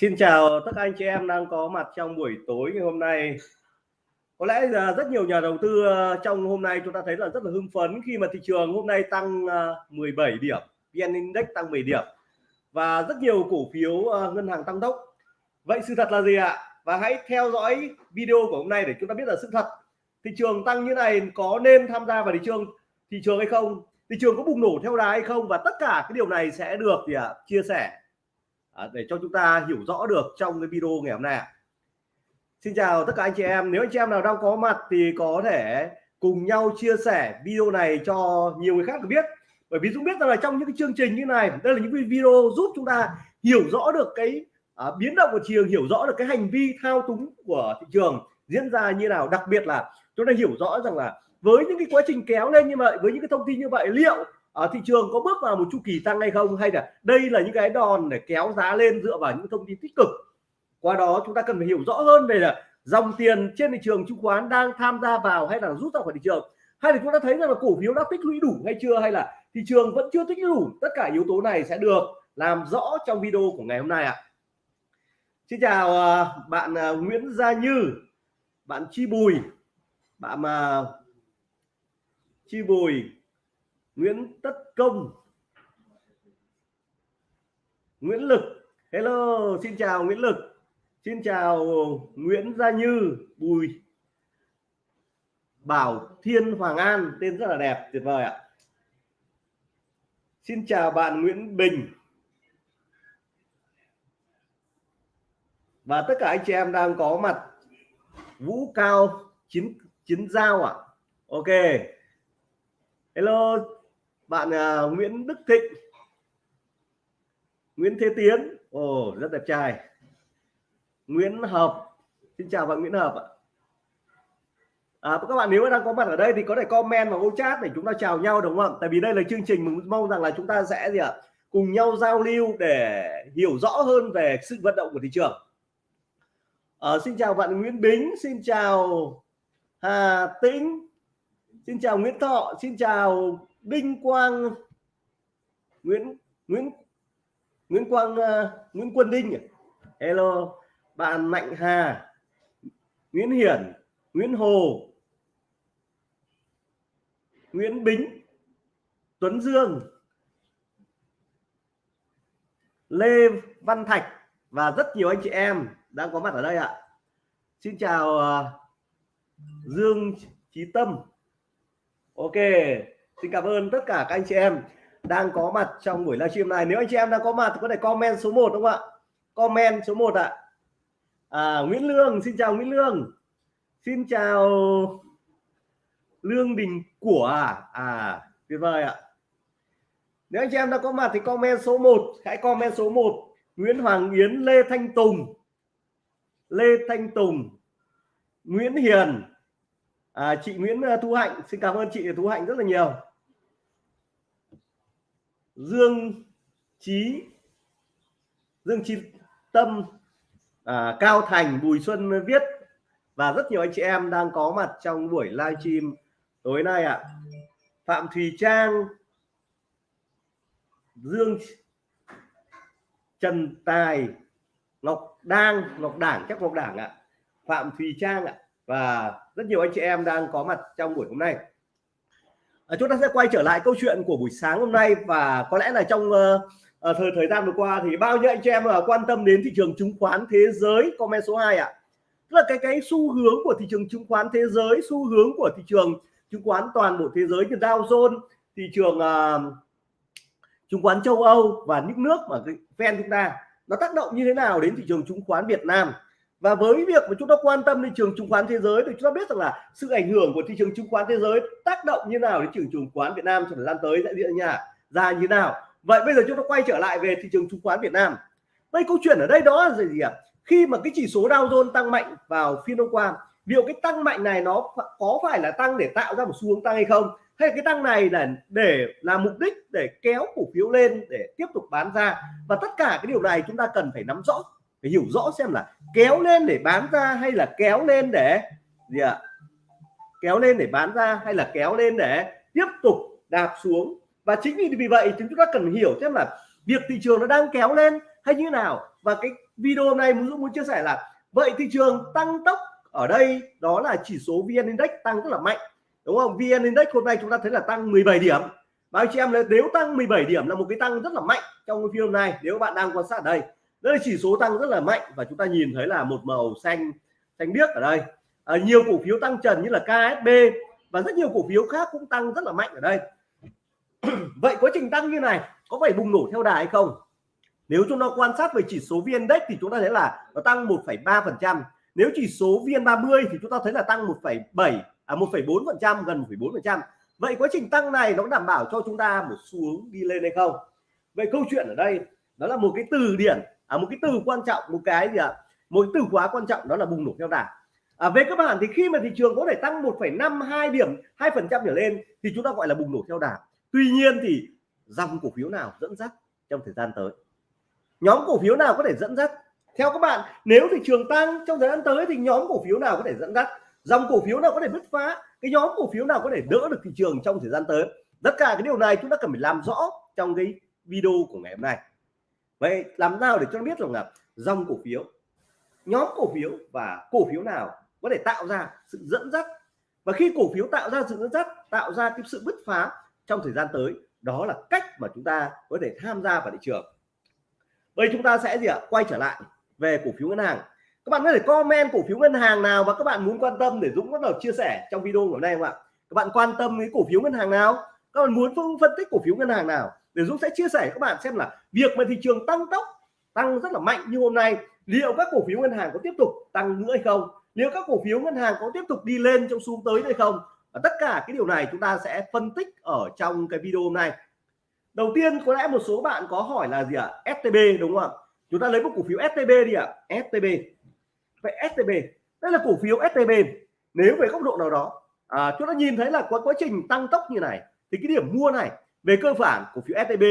Xin chào tất cả anh chị em đang có mặt trong buổi tối ngày hôm nay. Có lẽ là rất nhiều nhà đầu tư ờ, trong hôm nay chúng ta thấy là rất là hưng phấn khi mà thị trường hôm nay tăng ờ, 17 điểm, VN Index tăng 10 điểm và rất nhiều cổ phiếu ờ, ngân hàng tăng tốc. Vậy sự thật là gì ạ? Và hãy theo dõi video của hôm nay để chúng ta biết là sự thật. Thị trường tăng như này có nên tham gia vào thị trường thị trường hay không? Thị trường có bùng nổ theo đà hay không? Và tất cả cái điều này sẽ được thì à, chia sẻ À, để cho chúng ta hiểu rõ được trong cái video ngày hôm nay Xin chào tất cả anh chị em. Nếu anh chị em nào đang có mặt thì có thể cùng nhau chia sẻ video này cho nhiều người khác được biết. Bởi vì Dũng biết rằng là trong những cái chương trình như này đây là những video giúp chúng ta hiểu rõ được cái à, biến động của thị trường hiểu rõ được cái hành vi thao túng của thị trường diễn ra như nào. Đặc biệt là chúng ta hiểu rõ rằng là với những cái quá trình kéo lên như vậy với những cái thông tin như vậy liệu ở thị trường có bước vào một chu kỳ tăng hay không? Hay là đây là những cái đòn để kéo giá lên dựa vào những thông tin tích cực? Qua đó chúng ta cần phải hiểu rõ hơn về là dòng tiền trên thị trường chứng khoán đang tham gia vào hay là rút ra khỏi thị trường. Hay là chúng ta thấy rằng là cổ phiếu đã tích lũy đủ hay chưa? Hay là thị trường vẫn chưa tích lũy đủ? Tất cả yếu tố này sẽ được làm rõ trong video của ngày hôm nay ạ. Xin chào à, bạn à, Nguyễn Gia Như, bạn Chi Bùi, bạn mà Chi Bùi. Nguyễn Tất Công. Nguyễn Lực. Hello, xin chào Nguyễn Lực. Xin chào Nguyễn Gia Như, Bùi. Bảo Thiên Hoàng An, tên rất là đẹp, tuyệt vời ạ. Xin chào bạn Nguyễn Bình. Và tất cả anh chị em đang có mặt. Vũ Cao chiến chiến giao ạ. À? Ok. Hello bạn uh, Nguyễn Đức Thịnh. Nguyễn Thế Tiến. Ồ oh, rất đẹp trai. Nguyễn Hợp. Xin chào bạn Nguyễn Hợp ạ. À, các bạn nếu đang có mặt ở đây thì có thể comment vào ô chat để chúng ta chào nhau đúng không tại vì đây là chương trình mình mong rằng là chúng ta sẽ gì ạ? Cùng nhau giao lưu để hiểu rõ hơn về sự vận động của thị trường. À, xin chào bạn Nguyễn Bính. Xin chào Hà Tĩnh. Xin chào Nguyễn Thọ. Xin chào Đinh Quang Nguyễn Nguyễn Nguyễn Quang uh, Nguyễn Quân Đinh à? Hello bạn Mạnh Hà Nguyễn Hiển Nguyễn Hồ Nguyễn Bính Tuấn Dương Lê Văn Thạch và rất nhiều anh chị em đang có mặt ở đây ạ. Xin chào uh, Dương Chí Tâm. Ok. Xin cảm ơn tất cả các anh chị em đang có mặt trong buổi livestream này. Nếu anh chị em đang có mặt thì có thể comment số 1 đúng không ạ? Comment số 1 ạ. À, Nguyễn Lương, xin chào Nguyễn Lương. Xin chào Lương Đình của à, à tuyệt vời ạ. Nếu anh chị em đang có mặt thì comment số 1, hãy comment số 1. Nguyễn Hoàng Yến, Lê Thanh Tùng. Lê Thanh Tùng, Nguyễn Hiền, à, chị Nguyễn ờ, Thu Hạnh, xin cảm ơn chị Thu Hạnh rất là nhiều. Dương Chí Dương Chí Tâm à, Cao Thành Bùi Xuân Viết và rất nhiều anh chị em đang có mặt trong buổi livestream tối nay ạ à. Phạm Thùy Trang Dương Trần Tài Ngọc Đang Ngọc Đảng chắc Ngọc Đảng ạ à. Phạm Thùy Trang ạ à. và rất nhiều anh chị em đang có mặt trong buổi hôm nay Ờ, chúng ta sẽ quay trở lại câu chuyện của buổi sáng hôm nay và có lẽ là trong uh, thời thời gian vừa qua thì bao nhiêu anh chị em uh, quan tâm đến thị trường chứng khoán thế giới comment số 2 ạ à. tức là cái cái xu hướng của thị trường chứng khoán thế giới xu hướng của thị trường chứng khoán toàn bộ thế giới như Dow Jones thị trường uh, chứng khoán châu Âu và những nước mà ven chúng ta nó tác động như thế nào đến thị trường chứng khoán Việt Nam và với việc mà chúng ta quan tâm đến trường chứng khoán thế giới thì chúng ta biết rằng là sự ảnh hưởng của thị trường chứng khoán thế giới tác động như nào đến trường chứng khoán Việt Nam trong thời gian tới sẽ diễn ra ra như nào. Vậy bây giờ chúng ta quay trở lại về thị trường chứng khoán Việt Nam. Đây câu chuyện ở đây đó là gì ạ khi mà cái chỉ số Dow Jones tăng mạnh vào phiên hôm qua, liệu cái tăng mạnh này nó có phải là tăng để tạo ra một xu hướng tăng hay không? Hay cái tăng này là để làm mục đích để kéo cổ phiếu lên để tiếp tục bán ra? Và tất cả cái điều này chúng ta cần phải nắm rõ phải hiểu rõ xem là kéo lên để bán ra hay là kéo lên để gì ạ? Kéo lên để bán ra hay là kéo lên để tiếp tục đạp xuống. Và chính vì vì vậy chúng ta cần hiểu xem là việc thị trường nó đang kéo lên hay như nào. Và cái video này muốn muốn chia sẻ là vậy thị trường tăng tốc ở đây, đó là chỉ số vn index tăng rất là mạnh, đúng không? Vn index hôm nay chúng ta thấy là tăng 17 điểm. Và anh chị em nếu tăng 17 điểm là một cái tăng rất là mạnh trong cái video này nếu bạn đang quan sát ở đây đây là chỉ số tăng rất là mạnh và chúng ta nhìn thấy là một màu xanh xanh biếc ở đây. À, nhiều cổ phiếu tăng trần như là KSB và rất nhiều cổ phiếu khác cũng tăng rất là mạnh ở đây. Vậy quá trình tăng như này có phải bùng nổ theo đà hay không? Nếu chúng ta quan sát về chỉ số VN Index thì chúng ta thấy là nó tăng 1,3 phần trăm. Nếu chỉ số VN30 thì chúng ta thấy là tăng 1,7 à 1,4 phần trăm gần 1,4 phần trăm. Vậy quá trình tăng này nó đảm bảo cho chúng ta một xu hướng đi lên hay không? Vậy câu chuyện ở đây đó là một cái từ điển à, một cái từ quan trọng một cái gì ạ? Một cái từ khóa quan trọng đó là bùng nổ theo đà à, về các bạn thì khi mà thị trường có thể tăng 1,52 điểm 2 phần trăm trở lên thì chúng ta gọi là bùng nổ theo đà tuy nhiên thì dòng cổ phiếu nào dẫn dắt trong thời gian tới? Nhóm cổ phiếu nào có thể dẫn dắt? Theo các bạn nếu thị trường tăng trong thời gian tới thì nhóm cổ phiếu nào có thể dẫn dắt? Dòng cổ phiếu nào có thể bứt phá? Cái nhóm cổ phiếu nào có thể đỡ được thị trường trong thời gian tới? Tất cả cái điều này chúng ta cần phải làm rõ trong cái video của ngày hôm nay vậy làm sao để cho nó biết rằng là dòng cổ phiếu, nhóm cổ phiếu và cổ phiếu nào có thể tạo ra sự dẫn dắt? Và khi cổ phiếu tạo ra sự dẫn dắt, tạo ra cái sự bứt phá trong thời gian tới, đó là cách mà chúng ta có thể tham gia vào thị trường. Bây chúng ta sẽ gì ạ? Quay trở lại về cổ phiếu ngân hàng. Các bạn có thể comment cổ phiếu ngân hàng nào và các bạn muốn quan tâm để Dũng bắt đầu chia sẻ trong video của nay không ạ? Các bạn quan tâm cái cổ phiếu ngân hàng nào? Các bạn muốn phân tích cổ phiếu ngân hàng nào? Để Dũng sẽ chia sẻ các bạn xem là việc mà thị trường tăng tốc tăng rất là mạnh như hôm nay liệu các cổ phiếu ngân hàng có tiếp tục tăng nữa hay không? Liệu các cổ phiếu ngân hàng có tiếp tục đi lên trong xu tới hay không? Và tất cả cái điều này chúng ta sẽ phân tích ở trong cái video hôm nay. Đầu tiên có lẽ một số bạn có hỏi là gì ạ? À? STB đúng không ạ? Chúng ta lấy một cổ phiếu STB đi ạ. À? STB vậy STB đây là cổ phiếu STB nếu về góc độ nào đó à, chúng ta nhìn thấy là có quá trình tăng tốc như này thì cái điểm mua này về cơ bản, cổ phiếu STB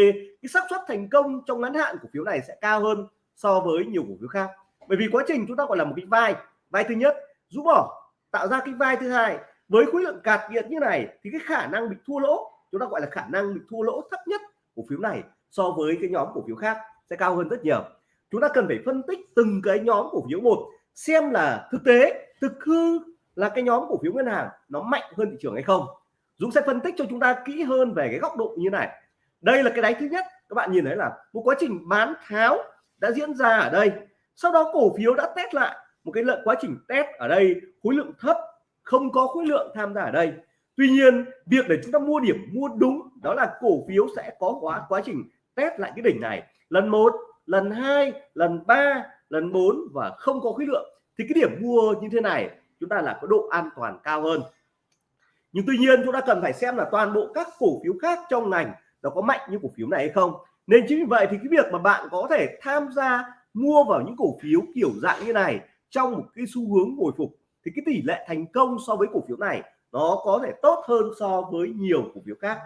cái xác suất thành công trong ngắn hạn cổ phiếu này sẽ cao hơn so với nhiều cổ phiếu khác. Bởi vì quá trình chúng ta gọi là một cái vai vai thứ nhất, rũ bỏ, tạo ra cái vai thứ hai. Với khối lượng cạt kiệt như này thì cái khả năng bị thua lỗ, chúng ta gọi là khả năng bị thua lỗ thấp nhất cổ phiếu này so với cái nhóm cổ phiếu khác sẽ cao hơn rất nhiều. Chúng ta cần phải phân tích từng cái nhóm cổ phiếu một, xem là thực tế, thực hư là cái nhóm cổ phiếu ngân hàng nó mạnh hơn thị trường hay không. Dũng sẽ phân tích cho chúng ta kỹ hơn về cái góc độ như này. Đây là cái đáy thứ nhất, các bạn nhìn thấy là một quá trình bán tháo đã diễn ra ở đây. Sau đó cổ phiếu đã test lại một cái lượng quá trình test ở đây, khối lượng thấp, không có khối lượng tham gia ở đây. Tuy nhiên, việc để chúng ta mua điểm mua đúng, đó là cổ phiếu sẽ có quá quá trình test lại cái đỉnh này. Lần một, lần hai, lần ba, lần 4 và không có khối lượng. Thì cái điểm mua như thế này, chúng ta là có độ an toàn cao hơn nhưng tuy nhiên chúng ta cần phải xem là toàn bộ các cổ phiếu khác trong ngành nó có mạnh như cổ phiếu này hay không. Nên chính vì vậy thì cái việc mà bạn có thể tham gia mua vào những cổ phiếu kiểu dạng như này trong một cái xu hướng hồi phục thì cái tỷ lệ thành công so với cổ phiếu này nó có thể tốt hơn so với nhiều cổ phiếu khác.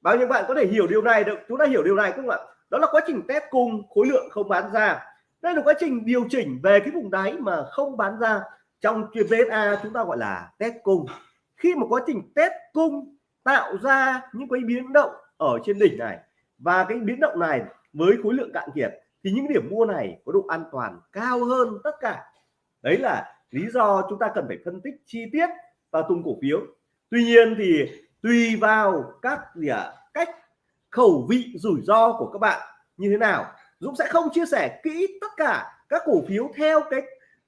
Bao nhiêu bạn có thể hiểu điều này được? Chúng ta hiểu điều này không ạ? Đó là quá trình test cung, khối lượng không bán ra. Đây là quá trình điều chỉnh về cái vùng đáy mà không bán ra. Trong VSA chúng ta gọi là test cung khi mà quá trình test cung tạo ra những cái biến động ở trên đỉnh này và cái biến động này với khối lượng cạn kiệt thì những điểm mua này có độ an toàn cao hơn tất cả. Đấy là lý do chúng ta cần phải phân tích chi tiết vào từng cổ phiếu. Tuy nhiên thì tùy vào các gì à, cách khẩu vị rủi ro của các bạn như thế nào Dũng sẽ không chia sẻ kỹ tất cả các cổ phiếu theo cái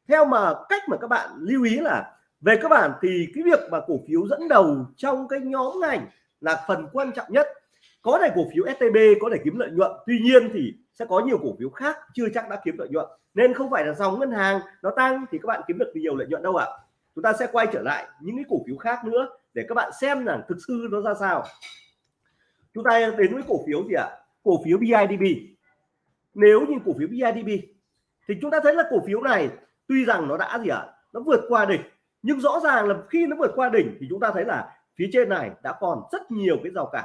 theo mà cách mà các bạn lưu ý là về các bạn thì cái việc mà cổ phiếu dẫn đầu trong cái nhóm ngành là phần quan trọng nhất. Có thể cổ phiếu STB có thể kiếm lợi nhuận, tuy nhiên thì sẽ có nhiều cổ phiếu khác chưa chắc đã kiếm lợi nhuận. Nên không phải là dòng ngân hàng nó tăng thì các bạn kiếm được nhiều lợi nhuận đâu ạ. Chúng ta sẽ quay trở lại những cái cổ phiếu khác nữa để các bạn xem rằng thực sự nó ra sao. Chúng ta đến với cổ phiếu gì ạ? Cổ phiếu BIDB nếu như cổ phiếu BIDB thì chúng ta thấy là cổ phiếu này tuy rằng nó đã gì ạ? Nó vượt qua đỉnh nhưng rõ ràng là khi nó vượt qua đỉnh thì chúng ta thấy là phía trên này đã còn rất nhiều cái rào cản.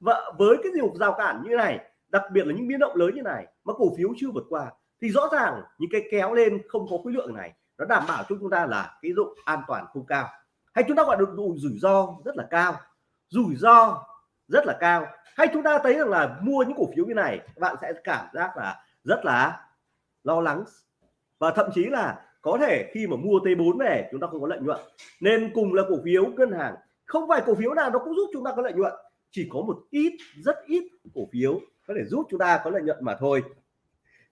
Và với cái nhiều rào cản như này, đặc biệt là những biến động lớn như này mà cổ phiếu chưa vượt qua, thì rõ ràng những cái kéo lên không có khối lượng này nó đảm bảo cho chúng ta là cái độ an toàn không cao. Hay chúng ta gọi được rủi ro rất là cao. Rủi ro rất là cao. Hay chúng ta thấy rằng là mua những cổ phiếu như này bạn sẽ cảm giác là rất là lo lắng và thậm chí là có thể khi mà mua T4 về, chúng ta không có lợi nhuận. Nên cùng là cổ phiếu ngân hàng, không phải cổ phiếu nào nó cũng giúp chúng ta có lợi nhuận. Chỉ có một ít, rất ít cổ phiếu có thể giúp chúng ta có lợi nhuận mà thôi.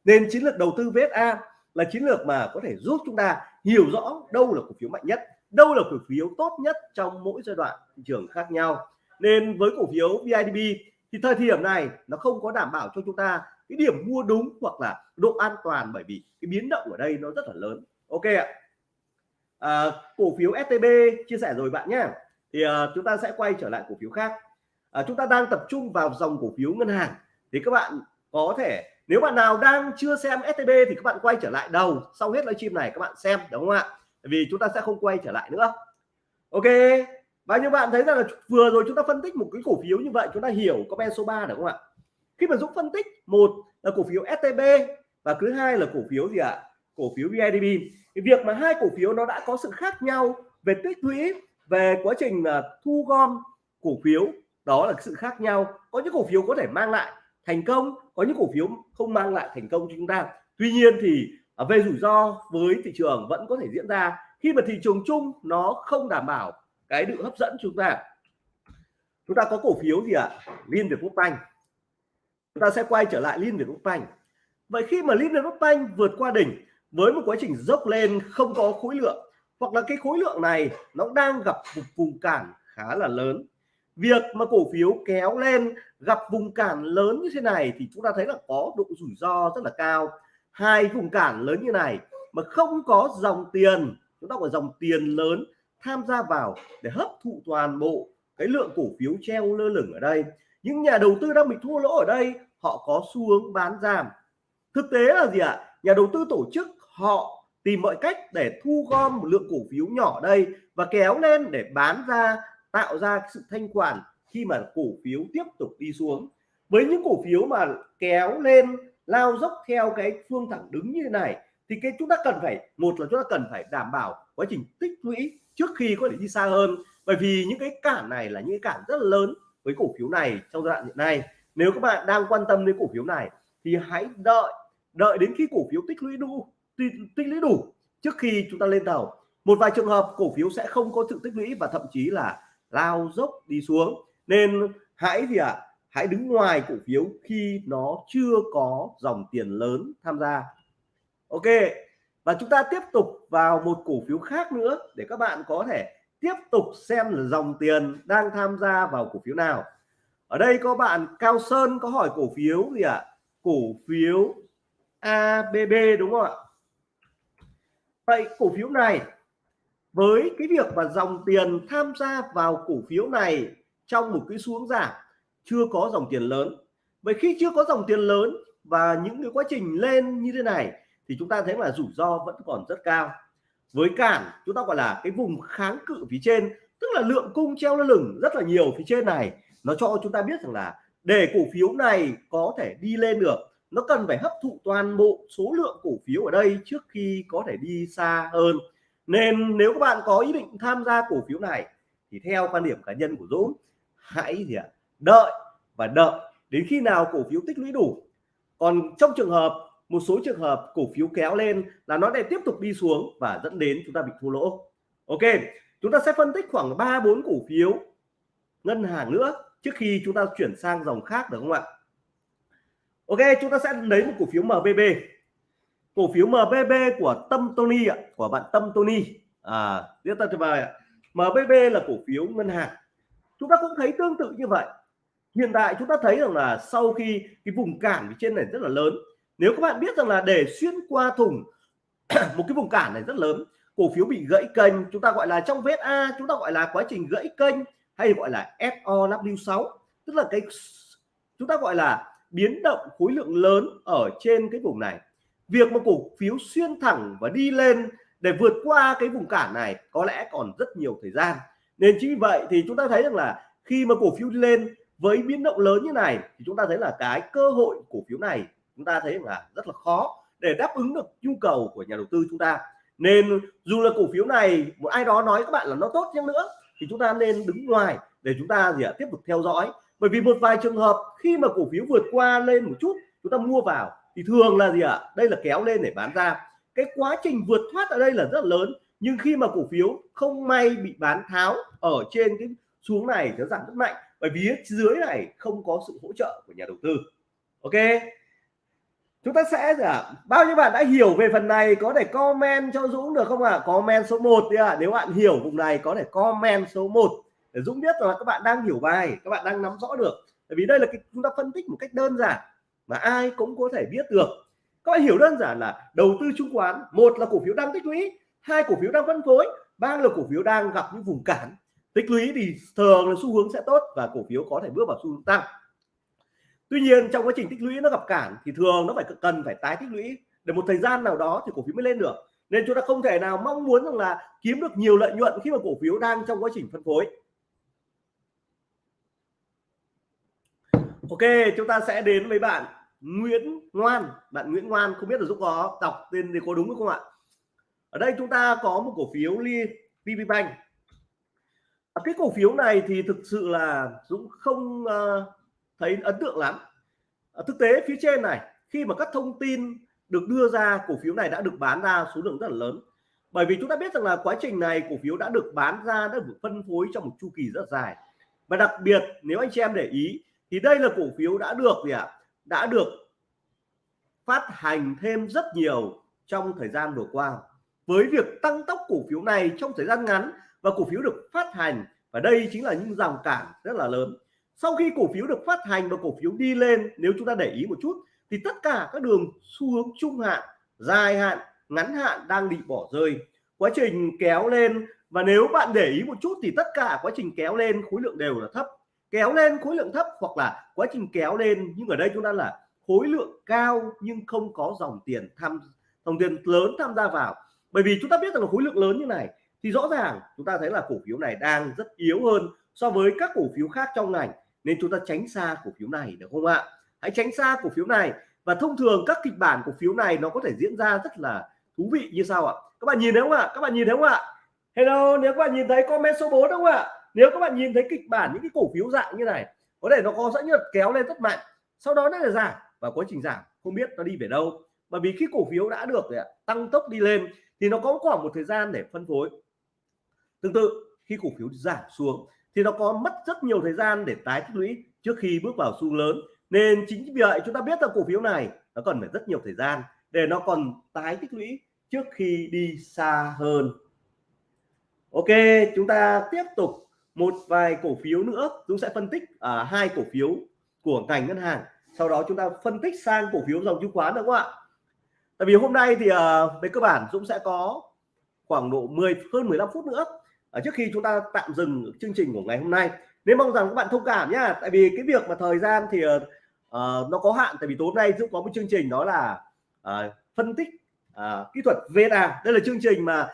Nên chiến lược đầu tư VSA là chiến lược mà có thể giúp chúng ta hiểu rõ đâu là cổ phiếu mạnh nhất, đâu là cổ phiếu tốt nhất trong mỗi giai đoạn thị trường khác nhau. Nên với cổ phiếu VIDB thì thời điểm này nó không có đảm bảo cho chúng ta cái điểm mua đúng hoặc là độ an toàn bởi vì cái biến động ở đây nó rất là lớn ok ạ. À, cổ phiếu STB chia sẻ rồi bạn nhé thì à, chúng ta sẽ quay trở lại cổ phiếu khác. À, chúng ta đang tập trung vào dòng cổ phiếu ngân hàng. Thì các bạn có thể nếu bạn nào đang chưa xem STB thì các bạn quay trở lại đầu sau hết livestream này các bạn xem đúng không ạ? Vì chúng ta sẽ không quay trở lại nữa. Ok và như bạn thấy rằng là vừa rồi chúng ta phân tích một cái cổ phiếu như vậy chúng ta hiểu comment số 3 được không ạ? Khi mà Dũng phân tích một là cổ phiếu STB và thứ hai là cổ phiếu gì ạ? Cổ phiếu VIDB cái việc mà hai cổ phiếu nó đã có sự khác nhau về tích lũy, về quá trình là thu gom cổ phiếu, đó là sự khác nhau. Có những cổ phiếu có thể mang lại thành công, có những cổ phiếu không mang lại thành công cho chúng ta. Tuy nhiên thì à, về rủi ro với thị trường vẫn có thể diễn ra khi mà thị trường chung nó không đảm bảo cái độ hấp dẫn chúng ta. Chúng ta có cổ phiếu gì ạ? À? Liên Việt Quốc Banh. Chúng ta sẽ quay trở lại Liên Việt Quốc Banh. Vậy khi mà Liên Việt Quốc Banh vượt qua đỉnh với một quá trình dốc lên, không có khối lượng, hoặc là cái khối lượng này nó đang gặp một vùng cản khá là lớn. Việc mà cổ phiếu kéo lên, gặp vùng cản lớn như thế này thì chúng ta thấy là có độ rủi ro rất là cao. Hai vùng cản lớn như này mà không có dòng tiền, chúng ta có dòng tiền lớn, tham gia vào để hấp thụ toàn bộ cái lượng cổ phiếu treo lơ lửng ở đây. Những nhà đầu tư đang bị thua lỗ ở đây, họ có xu hướng bán giảm. Thực tế là gì ạ? Nhà đầu tư tổ chức họ tìm mọi cách để thu gom một lượng cổ phiếu nhỏ đây và kéo lên để bán ra, tạo ra sự thanh khoản khi mà cổ phiếu tiếp tục đi xuống. Với những cổ phiếu mà kéo lên, lao dốc theo cái phương thẳng đứng như thế này, thì cái chúng ta cần phải, một là chúng ta cần phải đảm bảo quá trình tích lũy trước khi có thể đi xa hơn. Bởi vì những cái cản này là những cái cản rất là lớn với cổ phiếu này trong giai đoạn hiện nay. Nếu các bạn đang quan tâm đến cổ phiếu này thì hãy đợi đợi đến khi cổ phiếu tích lũy đủ tích lũy đủ trước khi chúng ta lên tàu. Một vài trường hợp cổ phiếu sẽ không có sự tích lũy và thậm chí là lao dốc đi xuống. Nên hãy gì ạ? À, hãy đứng ngoài cổ phiếu khi nó chưa có dòng tiền lớn tham gia. Ok và chúng ta tiếp tục vào một cổ phiếu khác nữa để các bạn có thể tiếp tục xem là dòng tiền đang tham gia vào cổ phiếu nào. Ở đây có bạn Cao Sơn có hỏi cổ phiếu gì ạ? À? cổ phiếu ABB đúng không ạ? Vậy cổ phiếu này, với cái việc mà dòng tiền tham gia vào cổ phiếu này trong một cái xuống giảm, chưa có dòng tiền lớn. Vậy khi chưa có dòng tiền lớn và những cái quá trình lên như thế này, thì chúng ta thấy là rủi ro vẫn còn rất cao. Với cản, chúng ta gọi là cái vùng kháng cự phía trên, tức là lượng cung treo lơ lửng rất là nhiều phía trên này, nó cho chúng ta biết rằng là để cổ phiếu này có thể đi lên được nó cần phải hấp thụ toàn bộ số lượng cổ phiếu ở đây trước khi có thể đi xa hơn. Nên nếu các bạn có ý định tham gia cổ phiếu này, thì theo quan điểm cá nhân của Dũng, hãy gì ạ, đợi và đợi đến khi nào cổ phiếu tích lũy đủ. Còn trong trường hợp, một số trường hợp cổ phiếu kéo lên là nó lại tiếp tục đi xuống và dẫn đến chúng ta bị thua lỗ. Ok, chúng ta sẽ phân tích khoảng 3 4 cổ phiếu ngân hàng nữa trước khi chúng ta chuyển sang dòng khác được không ạ? Ok, chúng ta sẽ lấy một cổ phiếu MBB cổ phiếu MBB của Tâm Tony ạ, của bạn Tâm Tony. À rất là tuyệt vời ạ. MBB là cổ phiếu ngân hàng. Chúng ta cũng thấy tương tự như vậy. Hiện tại chúng ta thấy rằng là sau khi cái vùng cản trên này rất là lớn, nếu các bạn biết rằng là để xuyên qua thùng một cái vùng cản này rất lớn, cổ phiếu bị gãy kênh, chúng ta gọi là trong VSA chúng ta gọi là quá trình gãy kênh hay gọi là SOW6 tức là cái, chúng ta gọi là biến động khối lượng lớn ở trên cái vùng này. Việc mà cổ phiếu xuyên thẳng và đi lên để vượt qua cái vùng cản này có lẽ còn rất nhiều thời gian. Nên chính vì vậy thì chúng ta thấy rằng là khi mà cổ phiếu đi lên với biến động lớn như này thì chúng ta thấy là cái cơ hội cổ phiếu này chúng ta thấy là rất là khó để đáp ứng được nhu cầu của nhà đầu tư chúng ta. Nên dù là cổ phiếu này một ai đó nói các bạn là nó tốt chăng nữa thì chúng ta nên đứng ngoài để chúng ta gì ạ, tiếp tục theo dõi bởi vì một vài trường hợp khi mà cổ phiếu vượt qua lên một chút chúng ta mua vào thì thường là gì ạ? Đây là kéo lên để bán ra. Cái quá trình vượt thoát ở đây là rất lớn nhưng khi mà cổ phiếu không may bị bán tháo ở trên cái xuống này nó giảm rất mạnh bởi vì dưới này không có sự hỗ trợ của nhà đầu tư. Ok? Chúng ta sẽ à, bao nhiêu bạn đã hiểu về phần này? Có thể comment cho Dũng được không ạ? À? comment số 1 đi ạ. À. nếu bạn hiểu vùng này có thể comment số 1 để Dũng biết là các bạn đang hiểu bài, các bạn đang nắm rõ được. Bởi vì đây là cái, chúng ta phân tích một cách đơn giản mà ai cũng có thể biết được. Các bạn hiểu đơn giản là đầu tư chứng khoán, một là cổ phiếu đang tích lũy, hai cổ phiếu đang phân phối, ba là cổ phiếu đang gặp những vùng cản. Tích lũy thì thường là xu hướng sẽ tốt và cổ phiếu có thể bước vào xu hướng tăng. Tuy nhiên, trong quá trình tích lũy nó gặp cản thì thường nó phải cần phải tái tích lũy. Để một thời gian nào đó thì cổ phiếu mới lên được. Nên chúng ta không thể nào mong muốn rằng là kiếm được nhiều lợi nhuận khi mà cổ phiếu đang trong quá trình phân phối. Ok, chúng ta sẽ đến với bạn Nguyễn Ngoan. Bạn Nguyễn Ngoan không biết là giúp có đọc tên thì có đúng không ạ? Ở đây chúng ta có một cổ phiếu Li VPBank à, cái cổ phiếu này thì thực sự là Dũng không ờ, thấy ấn tượng lắm. À, thực tế phía trên này, khi mà các thông tin được đưa ra, cổ phiếu này đã được bán ra số lượng rất là lớn. Bởi vì chúng ta biết rằng là quá trình này cổ phiếu đã được bán ra, đã được phân phối trong một chu kỳ rất dài. Và đặc biệt, nếu anh chị em để ý thì đây là cổ phiếu đã được gì ạ? Đã được phát hành thêm rất nhiều trong thời gian vừa qua. Với việc tăng tốc cổ phiếu này trong thời gian ngắn và cổ phiếu được phát hành, và đây chính là những rào cản rất là lớn. Sau khi cổ phiếu được phát hành và cổ phiếu đi lên, nếu chúng ta để ý một chút, thì tất cả các đường xu hướng trung hạn, dài hạn, ngắn hạn đang bị bỏ rơi. Quá trình kéo lên, và nếu bạn để ý một chút thì tất cả quá trình kéo lên khối lượng đều là thấp kéo lên khối lượng thấp hoặc là quá trình kéo lên. Nhưng ở đây chúng ta là khối lượng cao nhưng không có dòng tiền tham, dòng tiền lớn tham gia vào. Bởi vì chúng ta biết rằng là khối lượng lớn như này thì rõ ràng chúng ta thấy là cổ phiếu này đang rất yếu hơn so với các cổ phiếu khác trong ngành. Nên chúng ta tránh xa cổ phiếu này được không ạ? Hãy tránh xa cổ phiếu này. Và thông thường các kịch bản cổ phiếu này nó có thể diễn ra rất là thú vị như sau ạ. Các bạn nhìn thấy không ạ? Các bạn nhìn thấy không ạ? Hello, nếu các bạn nhìn thấy comment số 4 đúng không ạ? Nếu các bạn nhìn thấy kịch bản những cái cổ phiếu dạng như này, có thể nó có dẫn nhật kéo lên rất mạnh, sau đó nó là giảm và quá trình giảm, không biết nó đi về đâu. Bởi vì khi cổ phiếu đã được tăng tốc đi lên thì nó có khoảng một thời gian để phân phối. Tương tự, khi cổ phiếu giảm xuống thì nó có mất rất nhiều thời gian để tái tích lũy trước khi bước vào xu lớn. Nên chính vì vậy chúng ta biết là cổ phiếu này nó cần phải rất nhiều thời gian để nó còn tái tích lũy trước khi đi xa hơn. Ok, chúng ta tiếp tục một vài cổ phiếu nữa chúng sẽ phân tích à, hai cổ phiếu của ngành ngân hàng. Sau đó chúng ta phân tích sang cổ phiếu dòng chứng khoán nữa không ạ? Tại vì hôm nay thì à, về cơ bản Dũng sẽ có khoảng độ 10 hơn 15 phút nữa ở trước khi chúng ta tạm dừng chương trình của ngày hôm nay. Nên mong rằng các bạn thông cảm nhá tại vì cái việc mà thời gian thì à, nó có hạn tại vì tối nay Dũng có một chương trình đó là à, phân tích à, kỹ thuật VSA đây là chương trình mà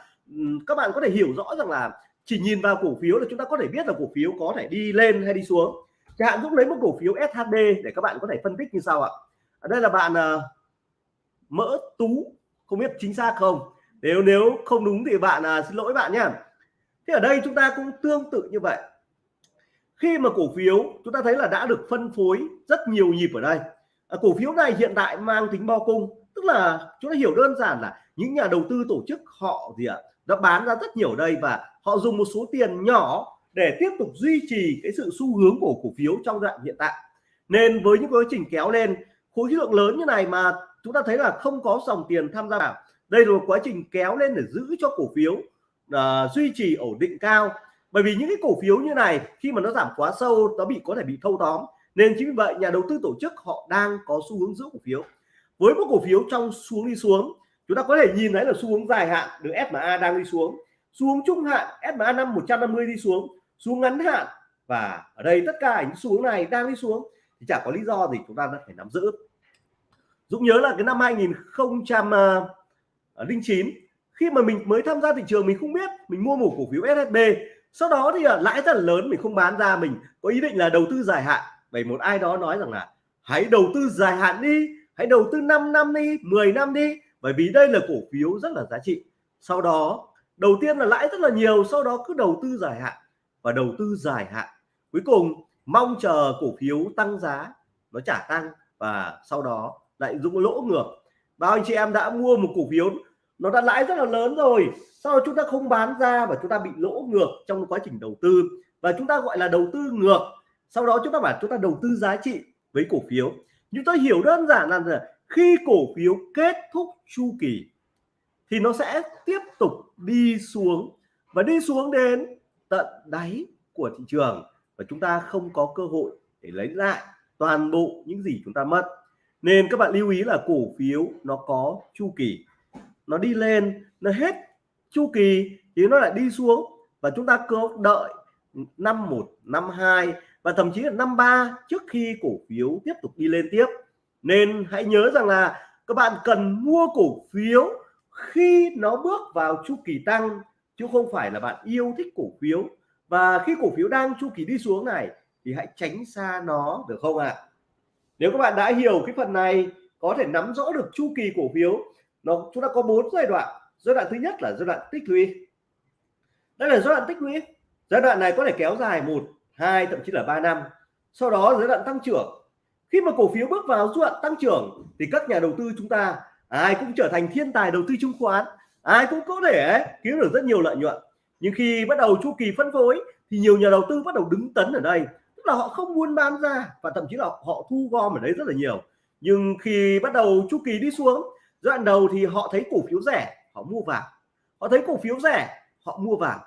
các bạn có thể hiểu rõ rằng là chỉ nhìn vào cổ phiếu là chúng ta có thể biết là cổ phiếu có thể đi lên hay đi xuống. Chẳng hạn Dũng lấy một cổ phiếu SHB để các bạn có thể phân tích như sau ạ. Ở đây là bạn uh, mỡ tú. Không biết chính xác không? Nếu nếu không đúng thì bạn uh, xin lỗi bạn nhé. Thế ở đây chúng ta cũng tương tự như vậy. Khi mà cổ phiếu chúng ta thấy là đã được phân phối rất nhiều nhịp ở đây. À, cổ phiếu này hiện tại mang tính bao cung tức là chúng ta hiểu đơn giản là những nhà đầu tư tổ chức họ gì ạ đã bán ra rất nhiều đây và họ dùng một số tiền nhỏ để tiếp tục duy trì cái sự xu hướng của cổ phiếu trong đoạn hiện tại. Nên với những quá trình kéo lên khối lượng lớn như này mà chúng ta thấy là không có dòng tiền tham gia vào. Đây là một quá trình kéo lên để giữ cho cổ phiếu uh, duy trì ổn định cao. Bởi vì những cái cổ phiếu như này khi mà nó giảm quá sâu nó bị có thể bị thâu tóm. Nên chính vì vậy nhà đầu tư tổ chức họ đang có xu hướng giữ cổ phiếu. Với một cổ phiếu trong xuống đi xuống chúng ta có thể nhìn thấy là xu hướng dài hạn được SMA đang đi xuống xuống trung hạn SMA năm 150 đi xuống. Xuống ngắn hạn. Và ở đây tất cả những xuống này đang đi xuống. Thì chả có lý do gì chúng ta phải nắm giữ. Dũng nhớ là cái năm 2009 khi mà mình mới tham gia thị trường mình không biết, mình mua một cổ phiếu SSB sau đó thì à, lãi rất là lớn, mình không bán ra, mình có ý định là đầu tư dài hạn. Vậy một ai đó nói rằng là, hãy đầu tư dài hạn đi, hãy đầu tư 5 năm đi 10 năm đi. Bởi vì đây là cổ phiếu rất là giá trị. Sau đó đầu tiên là lãi rất là nhiều, sau đó cứ đầu tư dài hạn và đầu tư dài hạn. Cuối cùng, mong chờ cổ phiếu tăng giá, nó trả tăng và sau đó lại dũng lỗ ngược. Bao anh chị em đã mua một cổ phiếu, nó đã lãi rất là lớn rồi. Sau đó chúng ta không bán ra và chúng ta bị lỗ ngược trong quá trình đầu tư. Và chúng ta gọi là đầu tư ngược. Sau đó chúng ta bảo chúng ta đầu tư giá trị với cổ phiếu. Chúng ta hiểu đơn giản là khi cổ phiếu kết thúc chu kỳ thì nó sẽ tiếp tục đi xuống. Và đi xuống đến tận đáy của thị trường. Và chúng ta không có cơ hội để lấy lại toàn bộ những gì chúng ta mất. Nên các bạn lưu ý là cổ phiếu nó có chu kỳ. Nó đi lên, nó hết chu kỳ thì nó lại đi xuống. Và chúng ta cứ đợi năm một, năm hai và thậm chí là năm ba trước khi cổ phiếu tiếp tục đi lên tiếp. Nên hãy nhớ rằng là các bạn cần mua cổ phiếu khi nó bước vào chu kỳ tăng, chứ không phải là bạn yêu thích cổ phiếu. Và khi cổ phiếu đang chu kỳ đi xuống này, thì hãy tránh xa nó, được không ạ? À? nếu các bạn đã hiểu cái phần này, có thể nắm rõ được chu kỳ cổ phiếu, nó, chúng ta có bốn giai đoạn. Giai đoạn thứ nhất là giai đoạn tích lũy. Đây là giai đoạn tích lũy. Giai đoạn này có thể kéo dài một, hai, thậm chí là 3 năm. Sau đó giai đoạn tăng trưởng. Khi mà cổ phiếu bước vào giai đoạn tăng trưởng, thì các nhà đầu tư chúng ta ai cũng trở thành thiên tài đầu tư chứng khoán, ai cũng có thể kiếm được rất nhiều lợi nhuận. Nhưng khi bắt đầu chu kỳ phân phối, thì nhiều nhà đầu tư bắt đầu đứng tấn ở đây. Tức là họ không muốn bán ra, và thậm chí là họ thu gom ở đấy rất là nhiều. Nhưng khi bắt đầu chu kỳ đi xuống giai đoạn đầu thì họ thấy cổ phiếu rẻ, họ mua vào họ thấy cổ phiếu rẻ, họ mua vào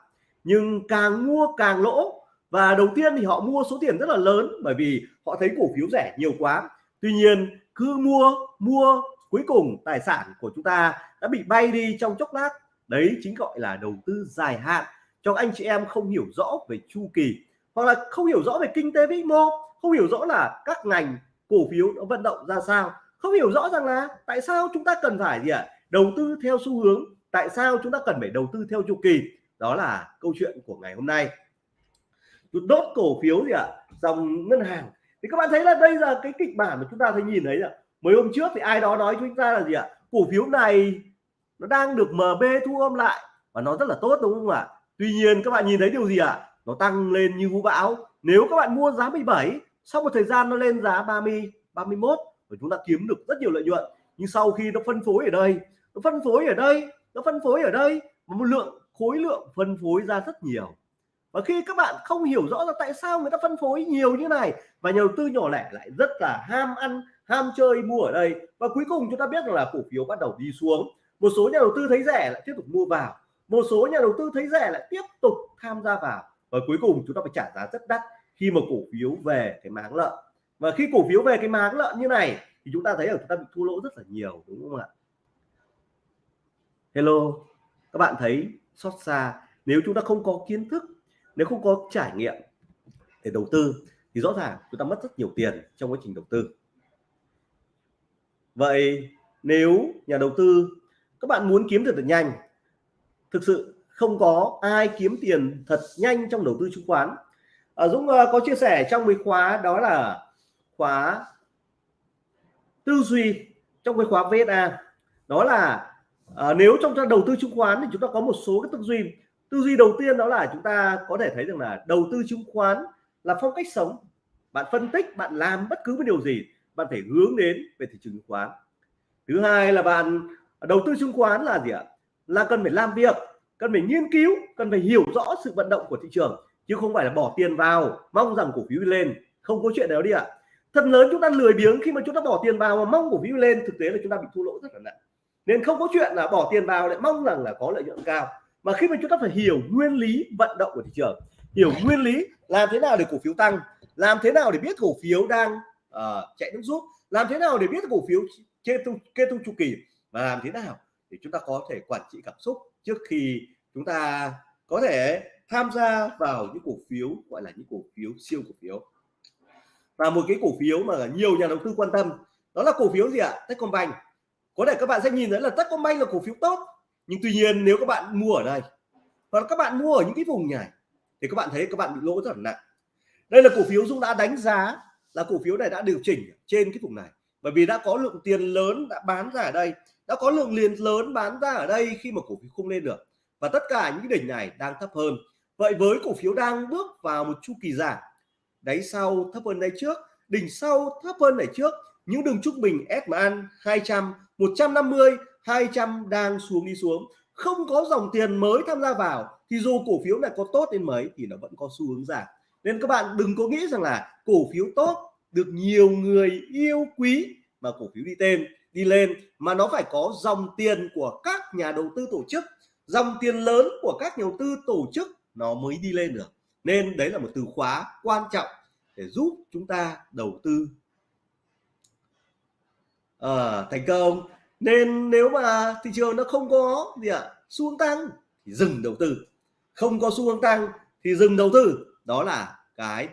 nhưng càng mua càng lỗ, và đầu tiên thì họ mua số tiền rất là lớn, bởi vì họ thấy cổ phiếu rẻ nhiều quá. Tuy nhiên, cứ mua mua cuối cùng, tài sản của chúng ta đã bị bay đi trong chốc lát. Đấy chính gọi là đầu tư dài hạn. Cho anh chị em không hiểu rõ về chu kỳ, hoặc là không hiểu rõ về kinh tế vĩ mô, không hiểu rõ là các ngành cổ phiếu nó vận động ra sao, không hiểu rõ rằng là tại sao chúng ta cần phải gì ạ? Đầu tư theo xu hướng, tại sao chúng ta cần phải đầu tư theo chu kỳ? Đó là câu chuyện của ngày hôm nay. Đốt cổ phiếu gì ạ? Dòng ngân hàng. Thì các bạn thấy là đây là cái kịch bản mà chúng ta thấy nhìn thấy ạ mấy hôm trước thì ai đó nói chúng ta là gì ạ? Cổ phiếu này nó đang được MB thu âm lại và nó rất là tốt, đúng không ạ? Tuy nhiên các bạn nhìn thấy điều gì ạ? Nó tăng lên như vũ bão. Nếu các bạn mua giá 17 sau một thời gian nó lên giá 30 31 và chúng ta kiếm được rất nhiều lợi nhuận. Nhưng sau khi nó phân phối ở đây, nó phân phối ở đây, nó phân phối ở đây một lượng, khối lượng phân phối ra rất nhiều và khi các bạn không hiểu rõ là tại sao người ta phân phối nhiều như này, và nhà đầu tư nhỏ lẻ lại rất là ham ăn, ham chơi mua ở đây, và cuối cùng chúng ta biết là cổ phiếu bắt đầu đi xuống. Một số nhà đầu tư thấy rẻ lại tiếp tục mua vào, một số nhà đầu tư thấy rẻ lại tiếp tục tham gia vào, và cuối cùng chúng ta phải trả giá rất đắt khi mà cổ phiếu về cái máng lợn. Và khi cổ phiếu về cái máng lợn như này, thì chúng ta thấy là chúng ta bị thua lỗ rất là nhiều, đúng không ạ? Hello, các bạn thấy xót xa, nếu chúng ta không có kiến thức nếu không có trải nghiệm để đầu tư thì rõ ràng chúng ta mất rất nhiều tiền trong quá trình đầu tư. Vậy nếu nhà đầu tư các bạn muốn kiếm được thật nhanh thực sự không có ai kiếm tiền thật nhanh trong đầu tư chứng khoán. À, Dũng uh, có chia sẻ trong cái khóa đó là khóa tư duy trong cái khóa VSA đó là à, nếu trong đầu tư chứng khoán thì chúng ta có một số cái tư duy tư duy đầu tiên đó là chúng ta có thể thấy rằng là đầu tư chứng khoán là phong cách sống. Bạn phân tích, bạn làm bất cứ một điều gì, bạn phải hướng đến về thị trường chứng khoán. Thứ hai là bạn đầu tư chứng khoán là gì ạ? Là cần phải làm việc, cần phải nghiên cứu, cần phải hiểu rõ sự vận động của thị trường, chứ không phải là bỏ tiền vào, mong rằng cổ phiếu lên. Không có chuyện đó đi ạ. Thật lớn chúng ta lười biếng khi mà chúng ta bỏ tiền vào mà mong cổ phiếu lên, thực tế là chúng ta bị thua lỗ rất là nặng. Nên không có chuyện là bỏ tiền vào lại mong rằng là có lợi nhuận cao mà khi mà chúng ta phải hiểu nguyên lý vận động của thị trường hiểu nguyên lý làm thế nào để cổ phiếu tăng làm thế nào để biết cổ phiếu đang uh, chạy nước rút làm thế nào để biết cổ phiếu kê thúc kê thúc chu kỳ và làm thế nào để chúng ta có thể quản trị cảm xúc trước khi chúng ta có thể tham gia vào những cổ phiếu gọi là những cổ phiếu siêu cổ phiếu. Và một cái cổ phiếu mà nhiều nhà đầu tư quan tâm đó là cổ phiếu gì ạ? Techcombank. Có thể các bạn sẽ nhìn thấy là Techcombank là cổ phiếu tốt nhưng tuy nhiên nếu các bạn mua ở đây, hoặc các bạn mua ở những cái vùng này thì các bạn thấy các bạn bị lỗ rất là nặng. Đây là cổ phiếu Dũng đã đánh giá là cổ phiếu này đã điều chỉnh trên cái vùng này. Bởi vì đã có lượng tiền lớn đã bán ra ở đây, đã có lượng liền lớn bán ra ở đây khi mà cổ phiếu không lên được. Và tất cả những đỉnh này đang thấp hơn. Vậy với cổ phiếu đang bước vào một chu kỳ giảm, đáy sau thấp hơn đáy trước, đỉnh sau thấp hơn đáy trước những đường trung bình SMA 200 150 200 đang xuống đi xuống. Không có dòng tiền mới tham gia vào, thì dù cổ phiếu này có tốt đến mấy thì nó vẫn có xu hướng giảm. Nên các bạn đừng có nghĩ rằng là cổ phiếu tốt được nhiều người yêu quý mà cổ phiếu đi tên, đi lên, mà nó phải có dòng tiền của các nhà đầu tư tổ chức. Dòng tiền lớn của các nhà đầu tư tổ chức nó mới đi lên được. Nên đấy là một từ khóa quan trọng để giúp chúng ta đầu tư à, thành công. Nên nếu mà thị trường nó không có gì ạ à, xu hướng tăng thì dừng đầu tư. Không có xu hướng tăng thì dừng đầu tư. Đó là cái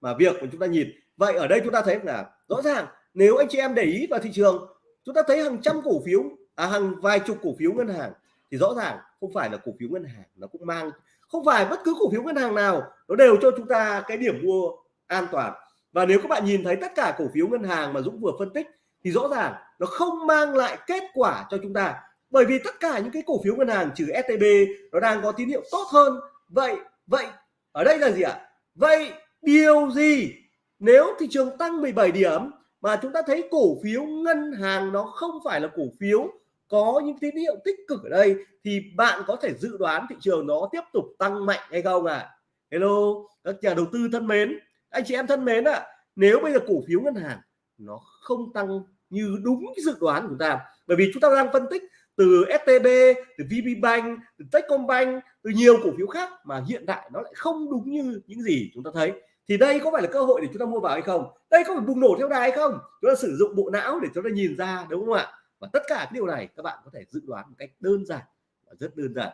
mà việc của chúng ta nhìn. Vậy ở đây chúng ta thấy là rõ ràng nếu anh chị em để ý vào thị trường chúng ta thấy hàng trăm cổ phiếu à, hàng vài chục cổ phiếu ngân hàng thì rõ ràng không phải là cổ phiếu ngân hàng nó cũng mang không phải bất cứ cổ phiếu ngân hàng nào nó đều cho chúng ta cái điểm mua an toàn. Và nếu các bạn nhìn thấy tất cả cổ phiếu ngân hàng mà Dũng vừa phân tích thì rõ ràng nó không mang lại kết quả cho chúng ta. Bởi vì tất cả những cái cổ phiếu ngân hàng trừ STB nó đang có tín hiệu tốt hơn. Vậy vậy ở đây là gì ạ? Vậy điều gì? Nếu thị trường tăng 17 điểm mà chúng ta thấy cổ phiếu ngân hàng nó không phải là cổ phiếu có những tín hiệu tích cực ở đây thì bạn có thể dự đoán thị trường nó tiếp tục tăng mạnh hay không ạ? À? hello các nhà đầu tư thân mến anh chị em thân mến ạ à, nếu bây giờ cổ phiếu ngân hàng nó không tăng như đúng cái dự đoán của chúng ta. Bởi vì chúng ta đang phân tích từ STB từ VPBank từ Techcombank, từ nhiều cổ phiếu khác mà hiện tại nó lại không đúng như những gì chúng ta thấy. Thì đây có phải là cơ hội để chúng ta mua vào hay không? Đây có phải bùng nổ theo đà hay không? Chúng ta sử dụng bộ não để chúng ta nhìn ra, đúng không ạ? Và tất cả cái điều này các bạn có thể dự đoán một cách đơn giản và rất đơn giản.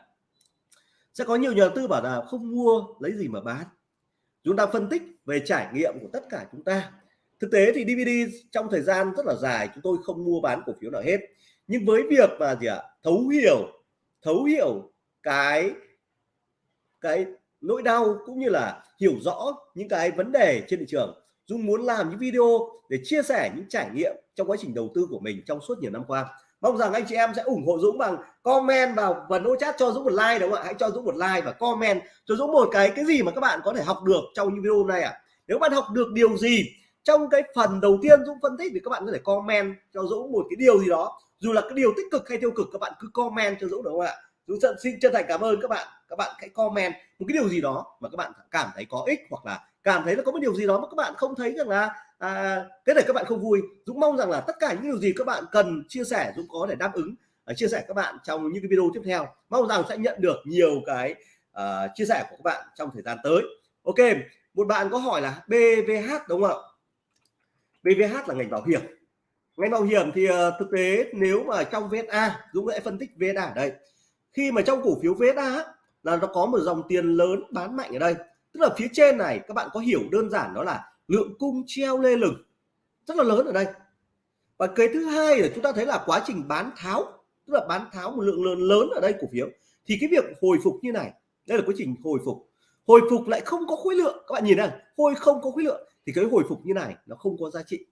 Sẽ có nhiều nhà đầu tư bảo là không mua lấy gì mà bán. Chúng ta phân tích về trải nghiệm của tất cả chúng ta thực tế thì DVD trong thời gian rất là dài chúng tôi không mua bán cổ phiếu nào hết. Nhưng với việc mà gì ạ, thấu hiểu thấu hiểu cái cái nỗi đau cũng như là hiểu rõ những cái vấn đề trên thị trường Dung muốn làm những video để chia sẻ những trải nghiệm trong quá trình đầu tư của mình trong suốt nhiều năm qua. Mong rằng anh chị em sẽ ủng hộ Dũng bằng comment vào phần ô chat cho Dũng một like đúng không ạ? Hãy cho Dũng một like và comment cho Dũng một cái cái gì mà các bạn có thể học được trong những video này ạ? À. nếu bạn học được điều gì trong cái phần đầu tiên Dũng phân tích thì các bạn có thể comment cho Dũng một cái điều gì đó. Dù là cái điều tích cực hay tiêu cực các bạn cứ comment cho Dũng đúng không ạ? Dũng xin chân thành cảm ơn các bạn. Các bạn hãy comment một cái điều gì đó mà các bạn cảm thấy có ích hoặc là cảm thấy là có một điều gì đó mà các bạn không thấy rằng là à, cái này các bạn không vui. Dũng mong rằng là tất cả những điều gì các bạn cần chia sẻ Dũng có thể đáp ứng uh, chia sẻ các bạn trong những cái video tiếp theo. Mong rằng sẽ nhận được nhiều cái uh, chia sẻ của các bạn trong thời gian tới. Ok một bạn có hỏi là BVH đúng không ạ? BVH là ngành bảo hiểm. Ngành bảo hiểm thì ờ, thực tế nếu mà trong VSA Dũng sẽ phân tích VSA ở đây. Khi mà trong cổ phiếu VSA là nó có một dòng tiền lớn bán mạnh ở đây. Tức là phía trên này, các bạn có hiểu đơn giản đó là lượng cung treo lê lửng. Rất là lớn ở đây. Và cái thứ hai là chúng ta thấy là quá trình bán tháo, tức là bán tháo một lượng lớn lớn ở đây cổ phiếu. Thì cái việc hồi phục như này, đây là quá trình hồi phục. Hồi phục lại không có khối lượng. Các bạn nhìn này, hồi không có khối lượng thì cái hồi phục như này nó không có giá trị.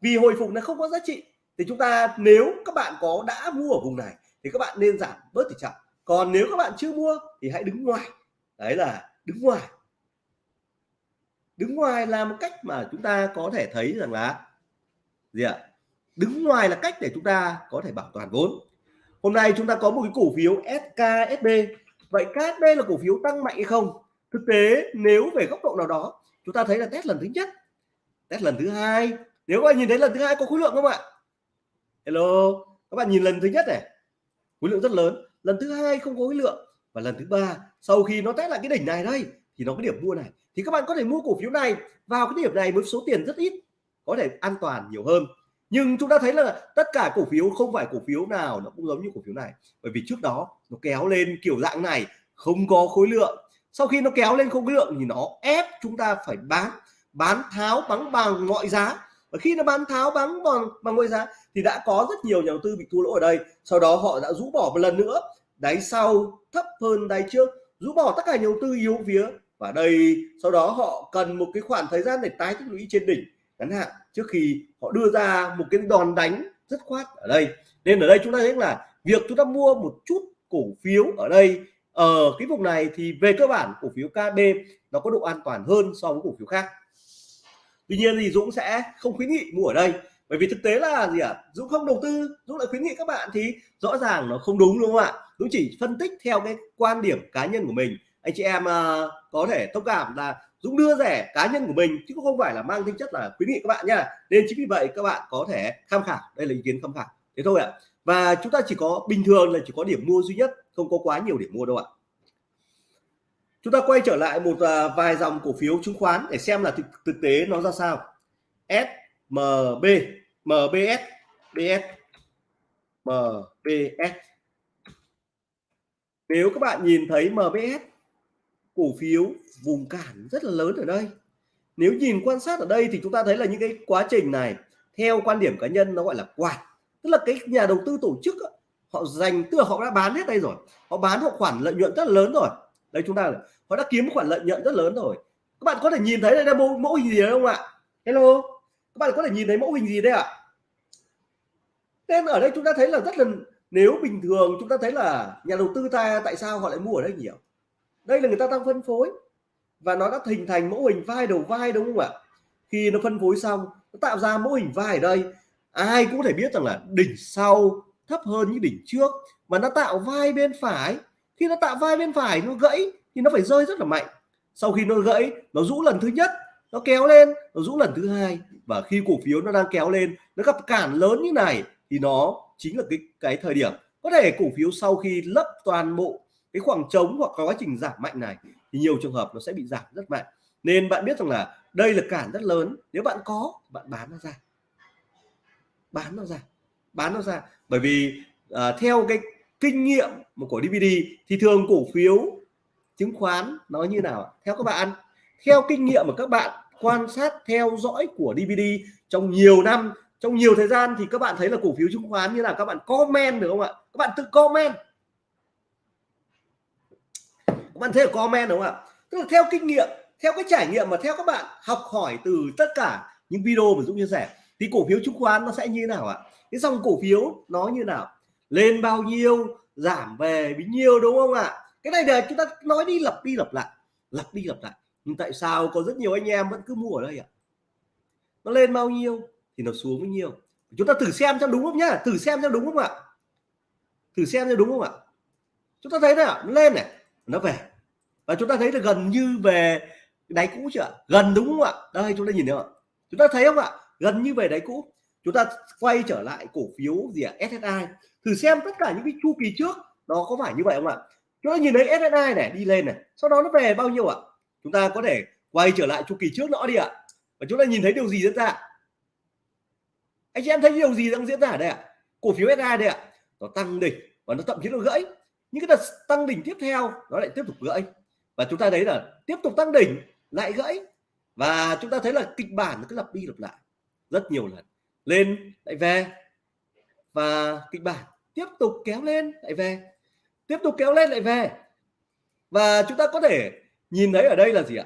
Vì hồi phục nó không có giá trị, thì chúng ta nếu các bạn có đã mua ở vùng này, thì các bạn nên giảm bớt tỷ trọng. Còn nếu các bạn chưa mua, thì hãy đứng ngoài. Đấy là đứng ngoài. Đứng ngoài là một cách mà chúng ta có thể thấy rằng là gì ạ? Đứng ngoài là cách để chúng ta có thể bảo toàn vốn. Hôm nay chúng ta có một cái cổ phiếu SKSB vậy KSB là cổ phiếu tăng mạnh hay không? Thực tế, nếu về góc độ nào đó chúng ta thấy là test lần thứ nhất, test lần thứ hai. Nếu các bạn nhìn thấy lần thứ hai có khối lượng không ạ? Hello, các bạn nhìn lần thứ nhất này, khối lượng rất lớn. Lần thứ hai không có khối lượng và lần thứ ba, sau khi nó test lại cái đỉnh này đây, thì nó có điểm mua này. Thì các bạn có thể mua cổ phiếu này, vào cái điểm này với số tiền rất ít, có thể an toàn nhiều hơn. Nhưng chúng ta thấy là tất cả cổ phiếu không phải cổ phiếu nào nó cũng giống như cổ phiếu này. Bởi vì trước đó nó kéo lên kiểu dạng này, không có khối lượng sau khi nó kéo lên không khối lượng thì nó ép chúng ta phải bán. Bán tháo bắn bằng mọi giá. Và khi nó bán tháo bắn bằng bằng mọi giá thì đã có rất nhiều nhà đầu tư bị thua lỗ ở đây. Sau đó họ đã rũ bỏ một lần nữa. Đáy sau thấp hơn đáy trước. Rũ bỏ tất cả nhà đầu tư yếu vía. và đây, sau đó họ cần một cái khoảng thời gian để tái tích lũy trên đỉnh. Ngắn hạn, trước khi họ đưa ra một cái đòn đánh rất khoát ở đây. Nên ở đây chúng ta thấy là việc chúng ta mua một chút cổ phiếu ở đây ở cái vùng này thì về cơ bản cổ phiếu KB nó có độ an toàn hơn so với cổ phiếu khác. Tuy nhiên thì Dũng sẽ không khuyến nghị mua ở đây bởi vì thực tế là gì ạ? À? Dũng không đầu tư Dũng lại khuyến nghị các bạn thì rõ ràng nó không đúng đúng không ạ? Dũng chỉ phân tích theo cái quan điểm cá nhân của mình. Anh chị em uh, có thể thông cảm là Dũng đưa rẻ cá nhân của mình chứ không phải là mang tính chất là khuyến nghị các bạn nha. Nên chính vì vậy các bạn có thể tham khảo. Đây là ý kiến tham khảo thế thôi ạ. Và chúng ta chỉ có bình thường là chỉ có điểm mua duy nhất không có quá nhiều điểm mua đâu ạ. Chúng ta quay trở lại một à, vài dòng cổ phiếu chứng khoán để xem là thực, thực tế nó ra sao. SMB MBS BS MBS nếu các bạn nhìn thấy MBS cổ phiếu vùng cản rất là lớn ở đây. Nếu nhìn quan sát ở đây thì chúng ta thấy là những cái quá trình này theo quan điểm cá nhân nó gọi là quạt tức là cái nhà đầu tư tổ chức họ dành tức là họ đã bán hết đây rồi. Họ bán họ khoản lợi nhuận rất lớn rồi. Đây chúng ta họ đã kiếm khoản lợi nhuận rất lớn rồi. Các bạn có thể nhìn thấy đây là mẫu, mẫu hình gì đấy không ạ? Hello? Các bạn có thể nhìn thấy mẫu hình gì đây ạ? Nên ở đây chúng ta thấy là rất là nếu bình thường chúng ta thấy là nhà đầu tư ta tại sao họ lại mua ở đây nhiều đây là người ta đang phân phối. Và nó đã hình thành mẫu hình vai đầu vai đúng không ạ? Khi nó phân phối xong nó tạo ra mẫu hình vai ở đây ai cũng có thể biết rằng là đỉnh sau thấp hơn những đỉnh trước và nó tạo vai bên phải. Khi nó tạo vai bên phải, nó gãy thì nó phải rơi rất là mạnh. Sau khi nó gãy, nó rũ lần thứ nhất, nó kéo lên, nó rũ lần thứ hai. Và khi cổ phiếu nó đang kéo lên, nó gặp cản lớn như này thì nó chính là cái cái thời điểm. Có thể cổ phiếu sau khi lấp toàn bộ cái khoảng trống hoặc quá trình giảm mạnh này thì nhiều trường hợp nó sẽ bị giảm rất mạnh. Nên bạn biết rằng là đây là cản rất lớn. Nếu bạn có, bạn bán nó ra bán nó ra bán nó ra. Bởi vì uh, theo cái kinh nghiệm của DVD thì thường cổ phiếu chứng khoán nó như nào theo các bạn theo kinh nghiệm của các bạn quan sát theo dõi của DVD trong nhiều năm trong nhiều thời gian thì các bạn thấy là cổ phiếu chứng khoán như là các bạn comment được không ạ? Các bạn tự comment. Các bạn thấy là comment đúng không ạ? Tức là theo kinh nghiệm theo cái trải nghiệm mà theo các bạn học hỏi từ tất cả những video mà Dũng chia sẻ thì cổ phiếu chứng khoán nó sẽ như thế nào ạ? Cái dòng cổ phiếu nó như nào? Lên bao nhiêu, giảm về bấy nhiêu, đúng không ạ? Cái này là chúng ta nói đi lặp đi lặp lại, lặp đi lặp lại. Nhưng tại sao có rất nhiều anh em vẫn cứ mua ở đây ạ? Nó lên bao nhiêu thì nó xuống bao nhiêu. Chúng ta thử xem cho đúng không nhá? Thử xem cho đúng không ạ? Thử xem cho đúng không ạ? Chúng ta thấy đấy ạ nó lên này, nó về. Và chúng ta thấy là gần như về đáy cũ chưa gần đúng không ạ? Đây, chúng ta nhìn thấy không chúng ta thấy không ạ? Gần như về đáy cũ. Chúng ta quay trở lại cổ phiếu gì ạ? SSI thử xem tất cả những cái chu kỳ trước, nó có phải như vậy không ạ? Chúng ta nhìn thấy SSI này đi lên này, sau đó nó về bao nhiêu ạ? Chúng ta có thể quay trở lại chu kỳ trước nữa đi ạ. Và chúng ta nhìn thấy điều gì diễn ra? Anh chị em thấy điều gì đang diễn ra ở đây ạ? Cổ phiếu SSI đây ạ. Nó tăng đỉnh và nó thậm chí nó gãy. Những cái đợt tăng đỉnh tiếp theo, nó lại tiếp tục gãy. Và chúng ta thấy là tiếp tục tăng đỉnh, lại gãy. Và chúng ta thấy là kịch bản nó cứ lặp đi lặp lại rất nhiều lần. Lên, lại về. Và kịch bản tiếp tục kéo lên, lại về. Tiếp tục kéo lên, lại về. Và chúng ta có thể nhìn thấy ở đây là gì ạ?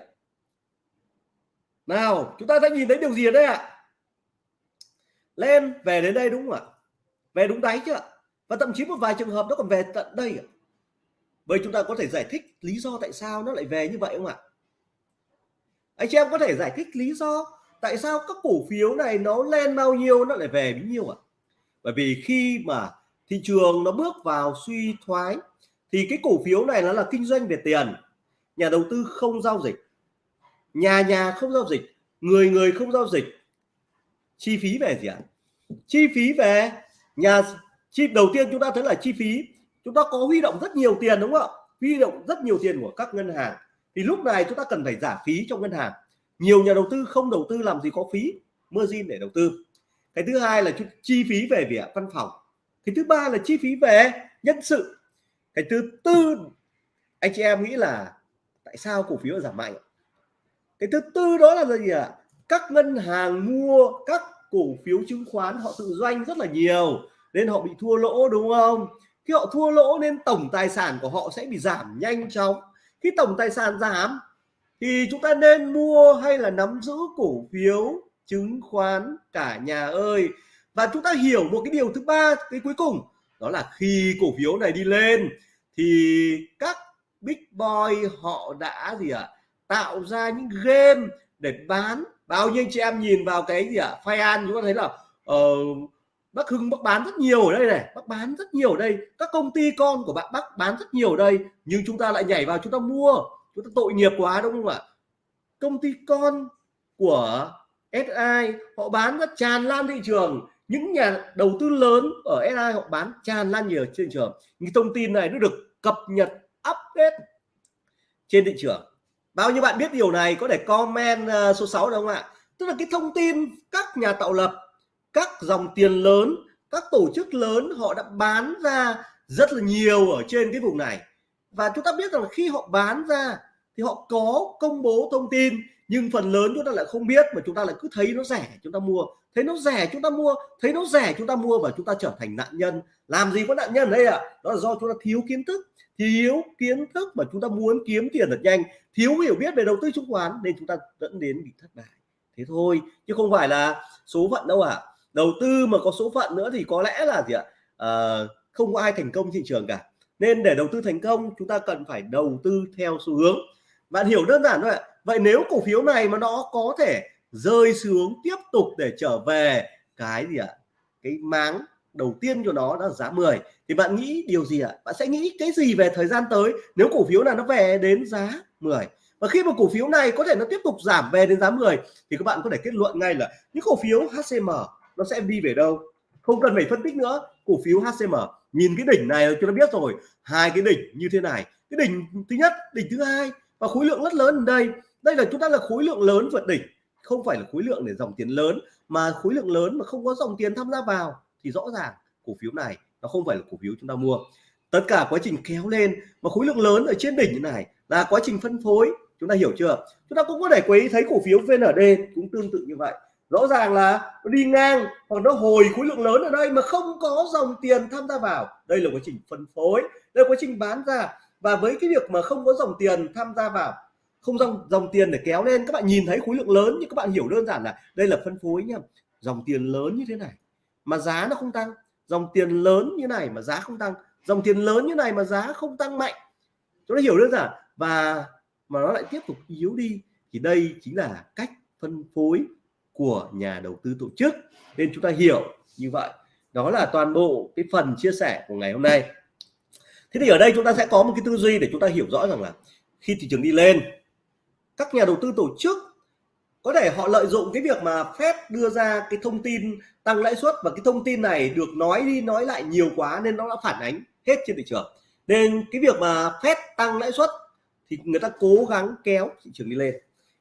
Nào, chúng ta sẽ nhìn thấy điều gì ở đây ạ. Lên, về đến đây đúng không ạ? Về đúng đáy chưa và thậm chí một vài trường hợp nó còn về tận đây ạ. Vậy chúng ta có thể giải thích lý do tại sao nó lại về như vậy không ạ? Anh chị em có thể giải thích lý do tại sao các cổ phiếu này nó lên bao nhiêu nó lại về bấy nhiêu ạ? Bởi vì khi mà thị trường nó bước vào suy thoái, thì cái cổ phiếu này nó là kinh doanh về tiền. Nhà đầu tư không giao dịch. Nhà nhà không giao dịch. Người người không giao dịch. Chi phí về gì ạ? Chi phí về nhà, chi, đầu tiên chúng ta thấy là chi phí, chúng ta có huy động rất nhiều tiền, đúng không ạ? Huy động rất nhiều tiền của các ngân hàng. Thì lúc này chúng ta cần phải giảm phí trong ngân hàng nhiều nhà đầu tư không đầu tư làm gì có phí, margin để đầu tư. Cái thứ hai là chi phí về việc văn phòng. Cái thứ ba là chi phí về nhân sự. Cái thứ tư, anh chị em nghĩ là tại sao cổ phiếu giảm mạnh? Cái thứ tư đó là gì ạ? À? các ngân hàng mua các cổ phiếu chứng khoán họ tự doanh rất là nhiều, nên họ bị thua lỗ, đúng không? Khi họ thua lỗ, nên tổng tài sản của họ sẽ bị giảm nhanh chóng. Khi tổng tài sản giảm thì chúng ta nên mua hay là nắm giữ cổ phiếu chứng khoán cả nhà ơi. Và chúng ta hiểu một cái điều thứ ba cái cuối cùng đó là khi cổ phiếu này đi lên thì các big boy họ đã gì ạ à, tạo ra những game để bán. Bao nhiêu chị em nhìn vào cái gì ạ à, An chúng ta thấy là ờ, uh, bác Hưng bác bán rất nhiều ở đây này bác bán rất nhiều ở đây. Các công ty con của bạn bác bán rất nhiều ở đây nhưng chúng ta lại nhảy vào chúng ta mua chúng ta tội nghiệp quá, đúng không ạ? Công ty con của SI họ bán rất tràn lan thị trường. Những nhà đầu tư lớn ở SI họ bán tràn lan nhiều trên thị trường. Những thông tin này nó được cập nhật, update trên thị trường. Bao nhiêu bạn biết điều này, có thể comment à, số 6 được không ạ? Tức là cái thông tin các nhà tạo lập, các dòng tiền lớn, các tổ chức lớn, họ đã bán ra rất là nhiều ở trên cái vùng này và chúng ta biết rằng khi họ bán ra thì họ có công bố thông tin nhưng phần lớn chúng ta lại không biết mà chúng ta lại cứ thấy nó rẻ chúng ta mua thấy nó rẻ chúng ta mua thấy nó rẻ chúng ta mua và chúng ta trở thành nạn nhân làm gì có nạn nhân đây ạ à? đó là do chúng ta thiếu kiến thức thiếu kiến thức mà chúng ta muốn kiếm tiền thật nhanh thiếu hiểu biết về đầu tư chứng khoán nên chúng ta dẫn đến bị thất bại thế thôi chứ không phải là số phận đâu ạ à. đầu tư mà có số phận nữa thì có lẽ là gì ạ à, không có ai thành công thị trường cả nên để đầu tư thành công, chúng ta cần phải đầu tư theo xu hướng. Bạn hiểu đơn giản thôi ạ. Vậy nếu cổ phiếu này mà nó có thể rơi xuống tiếp tục để trở về cái gì ạ? Cái máng đầu tiên cho nó là giá 10 thì bạn nghĩ điều gì ạ? Bạn sẽ nghĩ cái gì về thời gian tới nếu cổ phiếu này nó về đến giá 10 và khi mà cổ phiếu này có thể nó tiếp tục giảm về đến giá 10 thì các bạn có thể kết luận ngay là những cổ phiếu HCM nó sẽ đi về đâu? Không cần phải phân tích nữa. Cổ phiếu HCM nhìn cái đỉnh này chúng ta biết rồi. Hai cái đỉnh như thế này. Cái đỉnh thứ nhất, đỉnh thứ hai và khối lượng rất lớn ở đây. Đây là chúng ta là khối lượng lớn vượt đỉnh. Không phải là khối lượng để dòng tiền lớn, mà khối lượng lớn mà không có dòng tiền tham gia vào thì rõ ràng cổ phiếu này nó không phải là cổ phiếu chúng ta mua. Tất cả quá trình kéo lên mà khối lượng lớn ở trên đỉnh như này là quá trình phân phối. Chúng ta hiểu chưa? Chúng ta cũng có thể quấy thấy cổ phiếu VND cũng tương tự như vậy rõ ràng là nó đi ngang hoặc nó hồi khối lượng lớn ở đây mà không có dòng tiền tham gia vào. Đây là quá trình phân phối, đây là quá trình bán ra. Và với cái việc mà không có dòng tiền tham gia vào, không dòng dòng tiền để kéo lên, các bạn nhìn thấy khối lượng lớn nhưng các bạn hiểu đơn giản là đây là phân phối nhá. Dòng tiền lớn như thế này mà giá nó không tăng. Dòng tiền lớn như này mà giá không tăng. Dòng tiền lớn như này mà giá không tăng mạnh. Chúng ta hiểu đơn giản. Và mà nó lại tiếp tục yếu đi thì đây chính là cách phân phối của nhà đầu tư tổ chức. Nên chúng ta hiểu như vậy. Đó là toàn bộ cái phần chia sẻ của ngày hôm nay. Thế thì ở đây chúng ta sẽ có một cái tư duy để chúng ta hiểu rõ rằng là khi thị trường đi lên, các nhà đầu tư tổ chức có thể họ lợi dụng cái việc mà Fed đưa ra cái thông tin tăng lãi suất và cái thông tin này được nói đi nói lại nhiều quá nên nó đã phản ánh hết trên thị trường. Nên cái việc mà Fed tăng lãi suất thì người ta cố gắng kéo thị trường đi lên.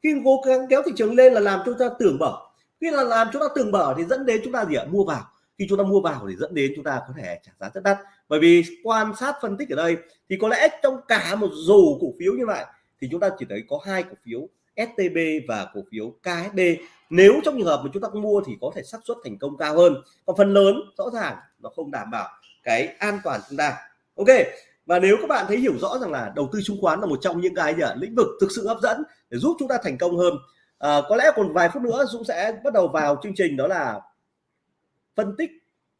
Khi cố gắng kéo thị trường lên là làm cho chúng ta tưởng bở khi là làm chúng ta từng bở thì dẫn đến chúng ta gì ạ? Mua vào. Khi chúng ta mua vào thì dẫn đến chúng ta có thể trả giá rất đắt. Bởi vì quan sát phân tích ở đây thì có lẽ trong cả một dù cổ phiếu như vậy thì chúng ta chỉ thấy có hai cổ phiếu STB và cổ phiếu KSB nếu trong trường hợp mà chúng ta mua thì có thể xác suất thành công cao hơn. Còn phần lớn, rõ ràng, nó không đảm bảo cái an toàn chúng ta. Ok, và nếu các bạn thấy hiểu rõ rằng là đầu tư chứng khoán là một trong những cái lĩnh vực thực sự hấp dẫn để giúp chúng ta thành công hơn à, có lẽ còn vài phút nữa Dũng sẽ bắt đầu vào chương trình đó là phân tích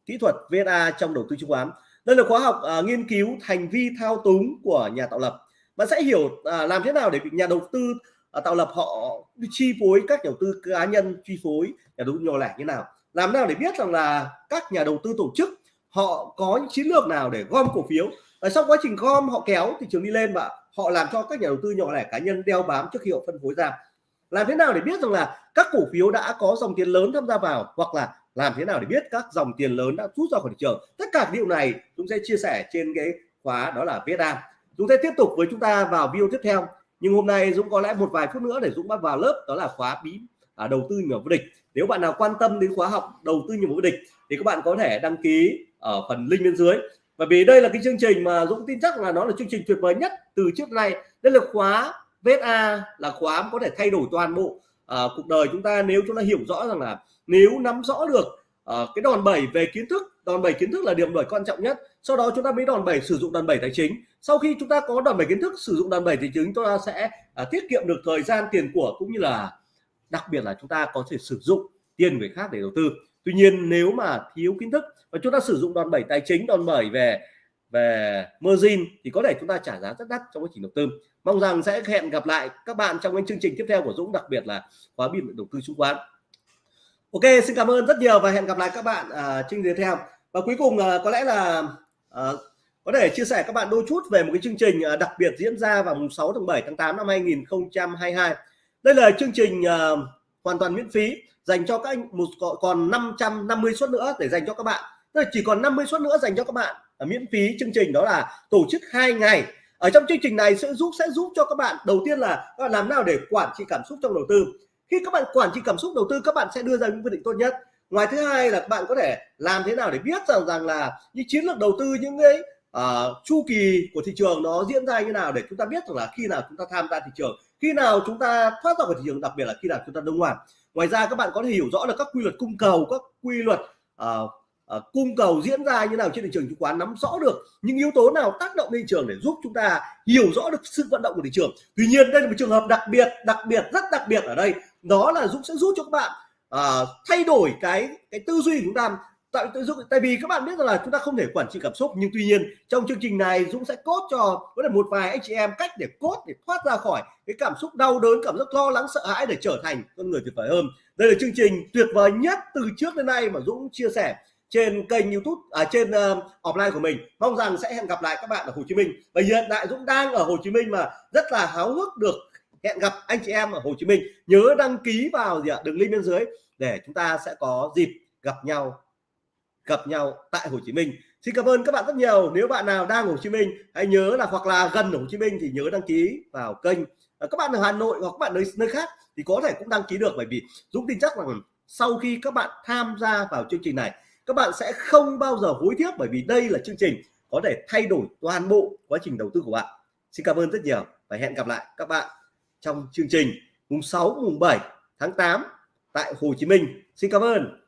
kỹ thuật VNA trong đầu tư chứng khoán. Đây là khóa học à, nghiên cứu hành vi thao túng của nhà tạo lập. Bạn sẽ hiểu à, làm thế nào để nhà đầu tư à, tạo lập họ chi phối các nhà đầu tư cá nhân chi phối nhà đầu tư nhỏ lẻ như nào. Làm nào để biết rằng là các nhà đầu tư tổ chức họ có những chiến lược nào để gom cổ phiếu. Và sau quá trình gom họ kéo thị trường đi lên và họ làm cho các nhà đầu tư nhỏ lẻ cá nhân đeo bám trước khi họ phân phối ra làm thế nào để biết rằng là các cổ phiếu đã có dòng tiền lớn tham gia vào hoặc là làm thế nào để biết các dòng tiền lớn đã rút ra khỏi thị trường? Tất cả điều này chúng sẽ chia sẻ trên cái khóa đó là viết ra chúng sẽ tiếp tục với chúng ta vào video tiếp theo nhưng hôm nay Dũng có lẽ một vài phút nữa để Dũng bắt vào lớp đó là khóa bí à, đầu tư nhỏ vô địch. Nếu bạn nào quan tâm đến khóa học đầu tư nhỏ vô địch thì các bạn có thể đăng ký ở phần link bên dưới. Bởi vì đây là cái chương trình mà Dũng tin chắc là nó là chương trình tuyệt vời nhất từ trước nay. Đây là khóa Vết A là khóa có thể thay đổi toàn bộ uh, cuộc đời chúng ta nếu chúng ta hiểu rõ rằng là nếu nắm rõ được uh, cái đòn bẩy về kiến thức đòn bẩy kiến thức là điểm nổi quan trọng nhất. Sau đó chúng ta mới đòn bẩy sử dụng đòn bẩy tài chính. Sau khi chúng ta có đòn bẩy kiến thức sử dụng đòn bẩy tài chính chúng ta sẽ uh, tiết kiệm được thời gian tiền của cũng như là đặc biệt là chúng ta có thể sử dụng tiền người khác để đầu tư. Tuy nhiên nếu mà thiếu kiến thức và chúng ta sử dụng đòn bẩy tài chính đòn bẩy về về margin thì có thể chúng ta trả giá rất đắt trong quá trình đầu tư. Mong rằng sẽ hẹn gặp lại các bạn trong những chương trình tiếp theo của Dũng đặc biệt là khóa biên đầu tư chứng khoán. Ok xin cảm ơn rất nhiều và hẹn gặp lại các bạn à, chương tiếp theo. Và cuối cùng à, có lẽ là à, có thể chia sẻ các bạn đôi chút về một cái chương trình à, đặc biệt diễn ra vào mùng 6 tháng 7 tháng 8 năm 2022 đây là chương trình à, hoàn toàn miễn phí dành cho các anh một còn 550 suất nữa để dành cho các bạn. Tức là chỉ còn 50 suất nữa dành cho các bạn. Ờ, miễn phí chương trình đó là tổ chức hai ngày. Ở trong chương trình này sẽ giúp sẽ giúp cho các bạn đầu tiên là các bạn làm nào để quản trị cảm xúc trong đầu tư. Khi các bạn quản trị cảm xúc đầu tư các bạn sẽ đưa ra những quyết định tốt nhất. Ngoài thứ hai là các bạn có thể làm thế nào để biết rằng rằng là những chiến lược đầu tư những cái uh, chu kỳ của thị trường nó diễn ra như nào để chúng ta biết rằng là khi nào chúng ta tham gia thị trường khi nào chúng ta thoát ra khỏi thị trường đặc biệt là khi nào chúng ta đông hoàn ngoài ra các bạn có thể hiểu rõ được các quy luật cung cầu các quy luật uh, uh, cung cầu diễn ra như nào trên thị trường chứng khoán nắm rõ được những yếu tố nào tác động lên thị trường để giúp chúng ta hiểu rõ được sự vận động của thị trường. Tuy nhiên đây là một trường hợp đặc biệt đặc biệt rất đặc biệt ở đây. Đó là Dũng sẽ giúp cho các bạn uh, thay đổi cái cái tư duy của chúng ta. Tại tại vì các bạn biết rằng là chúng ta không thể quản trị cảm xúc nhưng tuy nhiên trong chương trình này Dũng sẽ cốt cho có thể một vài anh chị em cách để cốt để thoát ra khỏi cái cảm xúc đau đớn cảm giác lo lắng sợ hãi để trở thành con người tuyệt vời hơn. Đây là chương trình tuyệt vời nhất từ trước đến nay mà Dũng chia sẻ trên kênh YouTube à, trên uh, offline của mình. Mong rằng sẽ hẹn gặp lại các bạn ở Hồ Chí Minh. Và hiện tại Dũng đang ở Hồ Chí Minh mà rất là háo hức được hẹn gặp anh chị em ở Hồ Chí Minh. Nhớ đăng ký vào gì ạ? Đường link bên dưới để chúng ta sẽ có dịp gặp nhau gặp nhau tại Hồ Chí Minh. Xin cảm ơn các bạn rất nhiều. Nếu bạn nào đang ở Hồ Chí Minh hãy nhớ là hoặc là gần Hồ Chí Minh thì nhớ đăng ký vào kênh. À, các bạn ở Hà Nội hoặc các bạn nơi nơi khác thì có thể cũng đăng ký được bởi vì Dũng tin chắc rằng sau khi các bạn tham gia vào chương trình này các bạn sẽ không bao giờ hối tiếc bởi vì đây là chương trình có thể thay đổi toàn bộ quá trình đầu tư của bạn Xin cảm ơn rất nhiều và hẹn gặp lại các bạn trong chương trình mùng 6 mùng 7 tháng 8 tại Hồ Chí Minh. Xin cảm ơn.